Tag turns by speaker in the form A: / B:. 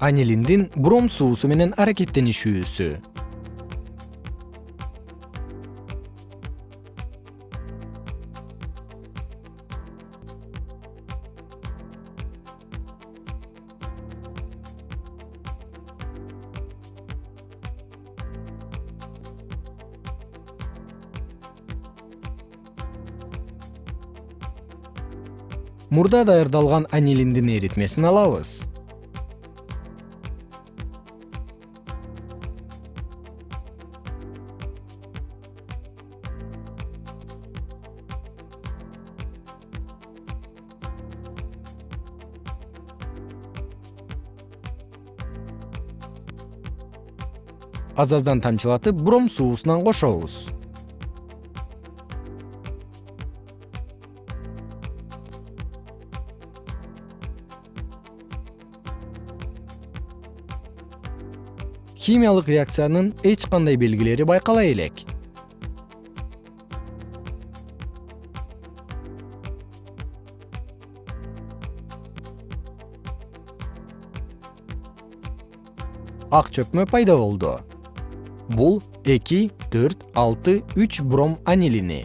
A: анилиндин бром суусу менен аракеттенишүүсү. Мурда даярдалган анилиндин эритмесин алабыз аз аздан тамчылатып бром суусунан кошобуз. Химиялык реакциянын эч кандай белгилери байкала элек. Ак чөкмө пайда болду бул эки төрт алты үч бром анилини